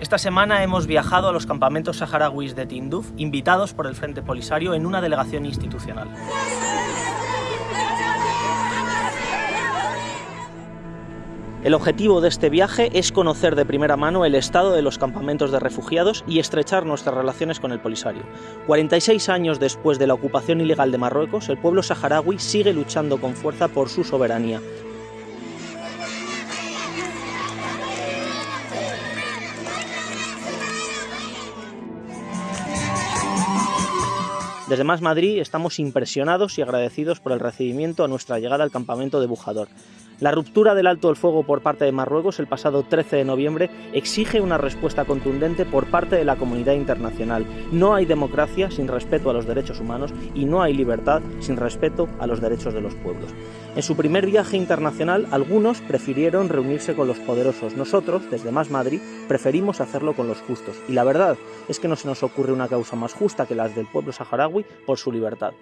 Esta semana hemos viajado a los campamentos saharauis de Tinduf, invitados por el Frente Polisario en una delegación institucional. El objetivo de este viaje es conocer de primera mano el estado de los campamentos de refugiados y estrechar nuestras relaciones con el Polisario. 46 años después de la ocupación ilegal de Marruecos, el pueblo saharaui sigue luchando con fuerza por su soberanía, Desde Más Madrid estamos impresionados y agradecidos por el recibimiento a nuestra llegada al campamento de Bujador. La ruptura del alto el fuego por parte de Marruecos el pasado 13 de noviembre exige una respuesta contundente por parte de la comunidad internacional. No hay democracia sin respeto a los derechos humanos y no hay libertad sin respeto a los derechos de los pueblos. En su primer viaje internacional, algunos prefirieron reunirse con los poderosos. Nosotros, desde Más Madrid, preferimos hacerlo con los justos. Y la verdad es que no se nos ocurre una causa más justa que las del pueblo saharaui por su libertad.